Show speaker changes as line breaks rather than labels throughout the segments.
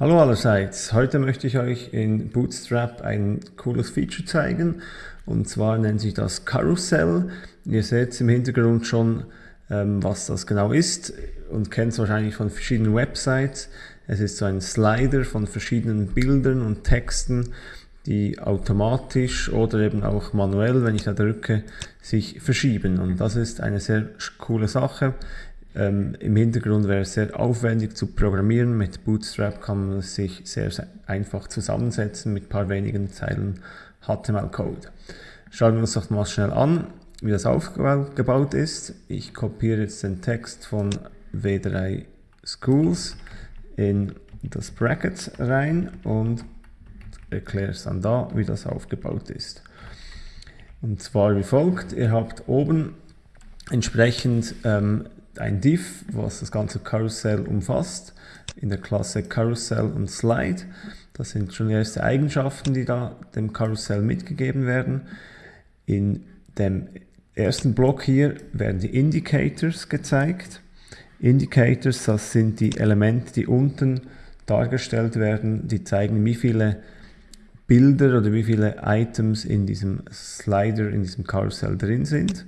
Hallo allerseits, heute möchte ich euch in Bootstrap ein cooles Feature zeigen und zwar nennt sich das Carousel. Ihr seht im Hintergrund schon, ähm, was das genau ist und kennt es wahrscheinlich von verschiedenen Websites. Es ist so ein Slider von verschiedenen Bildern und Texten, die automatisch oder eben auch manuell, wenn ich da drücke, sich verschieben und das ist eine sehr coole Sache. Ähm, Im Hintergrund wäre es sehr aufwendig zu programmieren. Mit Bootstrap kann man es sich sehr, einfach zusammensetzen mit ein paar wenigen Zeilen HTML-Code. Schauen wir uns doch mal schnell an, wie das aufgebaut ist. Ich kopiere jetzt den Text von W3 Schools in das Bracket rein und erkläre es dann da, wie das aufgebaut ist. Und zwar wie folgt, ihr habt oben entsprechend ähm, ein Div, was das ganze Karussell umfasst, in der Klasse Carousel und Slide. Das sind schon erste Eigenschaften, die da dem Karussell mitgegeben werden. In dem ersten Block hier werden die Indicators gezeigt. Indicators, das sind die Elemente, die unten dargestellt werden, die zeigen, wie viele Bilder oder wie viele Items in diesem Slider, in diesem Karussell drin sind.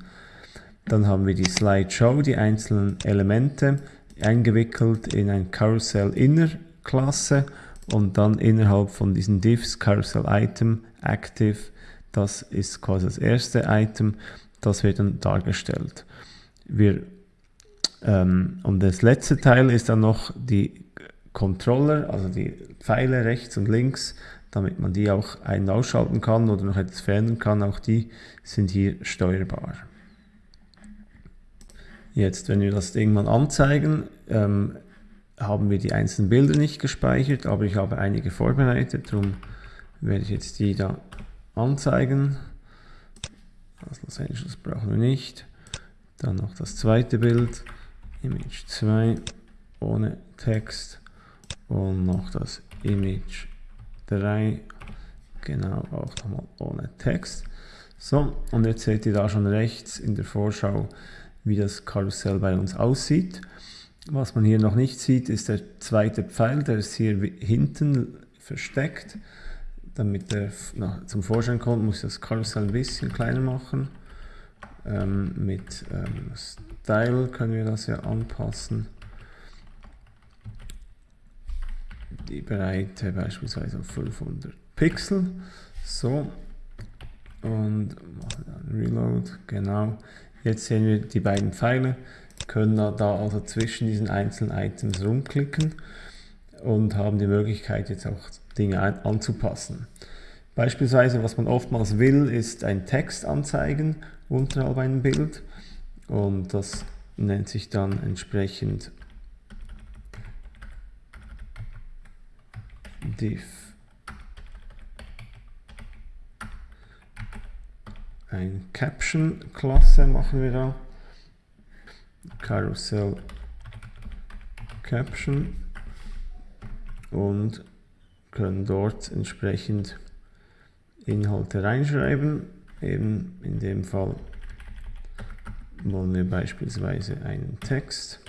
Dann haben wir die Slideshow, die einzelnen Elemente eingewickelt in ein Carousel Inner Klasse und dann innerhalb von diesen Divs Carousel Item Active, das ist quasi das erste Item, das wird dann dargestellt. Wir, ähm, und das letzte Teil ist dann noch die Controller, also die Pfeile rechts und links, damit man die auch ein- und ausschalten kann oder noch etwas verändern kann, auch die sind hier steuerbar. Jetzt, wenn wir das irgendwann anzeigen, ähm, haben wir die einzelnen Bilder nicht gespeichert, aber ich habe einige vorbereitet, darum werde ich jetzt die da anzeigen. Das Los Angeles brauchen wir nicht. Dann noch das zweite Bild, Image 2 ohne Text und noch das Image 3, genau auch nochmal ohne Text. So, und jetzt seht ihr da schon rechts in der Vorschau wie das Karussell bei uns aussieht. Was man hier noch nicht sieht, ist der zweite Pfeil, der ist hier hinten versteckt. Damit er zum Vorschein kommt, muss ich das Karussell ein bisschen kleiner machen. Ähm, mit ähm, Style können wir das ja anpassen. Die Breite beispielsweise auf 500 Pixel. So. Und machen dann Reload. Genau. Jetzt sehen wir die beiden Pfeile, können da also zwischen diesen einzelnen Items rumklicken und haben die Möglichkeit jetzt auch Dinge anzupassen. Beispielsweise, was man oftmals will, ist ein Text anzeigen unterhalb einem Bild. Und das nennt sich dann entsprechend div ein Caption-Klasse machen wir da. Carousel Caption und können dort entsprechend Inhalte reinschreiben. Eben in dem Fall wollen wir beispielsweise einen Text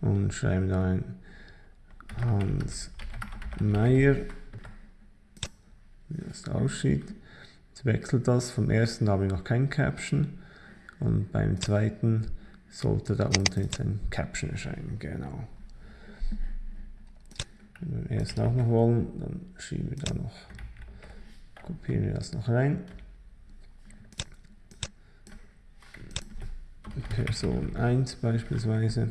und schreiben da ein Hans Meyer wie das aussieht. Jetzt wechselt das. Vom ersten habe ich noch kein Caption und beim zweiten sollte da unten jetzt ein Caption erscheinen. Genau. Wenn wir den ersten auch noch wollen, dann schieben wir da noch, kopieren wir das noch rein. Person 1 beispielsweise.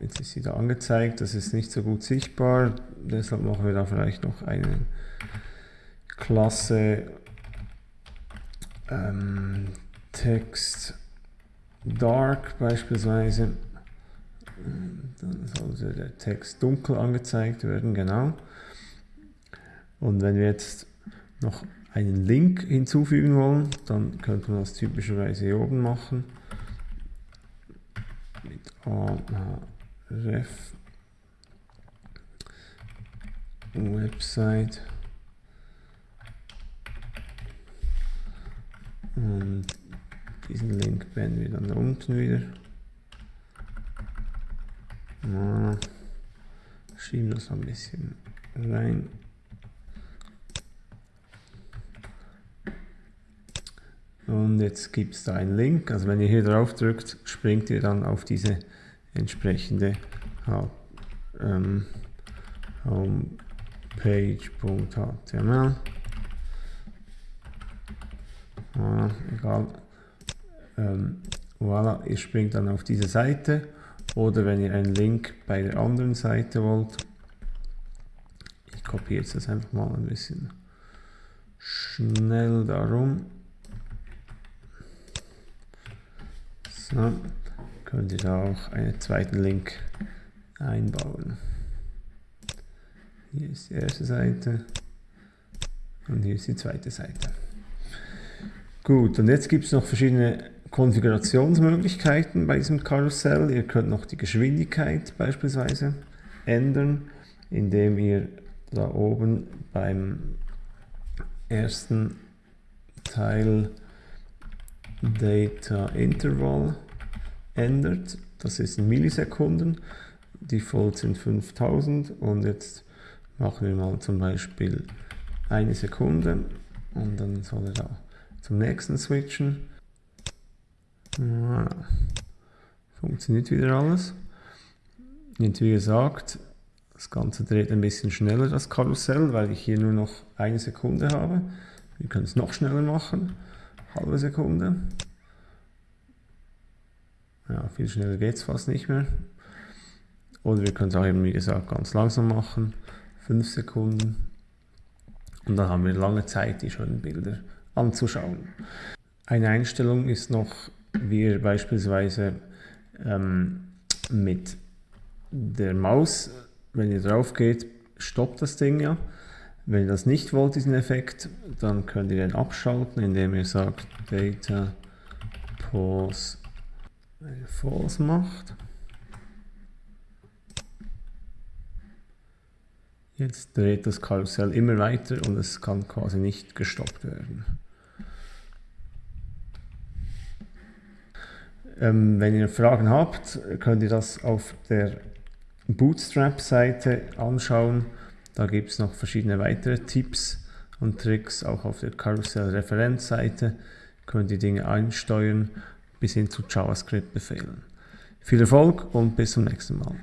Jetzt ist sie da angezeigt, das ist nicht so gut sichtbar, deshalb machen wir da vielleicht noch eine Klasse ähm, Text Dark beispielsweise. Dann sollte der Text dunkel angezeigt werden, genau. Und wenn wir jetzt noch einen Link hinzufügen wollen, dann könnte man das typischerweise hier oben machen ref Website und Diesen Link beenden wir dann unten wieder. Schieben das ein bisschen rein. Und jetzt gibt es da einen Link, also wenn ihr hier drauf drückt, springt ihr dann auf diese entsprechende ähm, homepage.html. Voilà, egal. Ähm, voilà, ihr springt dann auf diese Seite oder wenn ihr einen Link bei der anderen Seite wollt, ich kopiere jetzt das einfach mal ein bisschen schnell darum. So, könnt ihr da auch einen zweiten Link einbauen. Hier ist die erste Seite und hier ist die zweite Seite. Gut, und jetzt gibt es noch verschiedene Konfigurationsmöglichkeiten bei diesem Karussell. Ihr könnt noch die Geschwindigkeit beispielsweise ändern, indem ihr da oben beim ersten Teil Data Interval ändert. Das ist in Millisekunden. Default sind 5000 und jetzt machen wir mal zum Beispiel eine Sekunde und dann soll er da zum nächsten switchen. Funktioniert wieder alles. Jetzt wie gesagt, das Ganze dreht ein bisschen schneller das Karussell, weil ich hier nur noch eine Sekunde habe. Wir können es noch schneller machen halbe Sekunde. Ja, viel schneller geht es fast nicht mehr. Oder wir können es auch eben, wie gesagt, ganz langsam machen. 5 Sekunden. Und dann haben wir lange Zeit, die schönen Bilder anzuschauen. Eine Einstellung ist noch, wie ihr beispielsweise ähm, mit der Maus, wenn ihr drauf geht, stoppt das Ding ja. Wenn ihr das nicht wollt, diesen Effekt, dann könnt ihr den abschalten, indem ihr sagt Data Pause False macht. Jetzt dreht das Karussell immer weiter und es kann quasi nicht gestoppt werden. Ähm, wenn ihr Fragen habt, könnt ihr das auf der Bootstrap-Seite anschauen. Da gibt es noch verschiedene weitere Tipps und Tricks, auch auf der Karussell-Referenzseite könnt ihr Dinge einsteuern bis hin zu JavaScript-Befehlen. Viel Erfolg und bis zum nächsten Mal.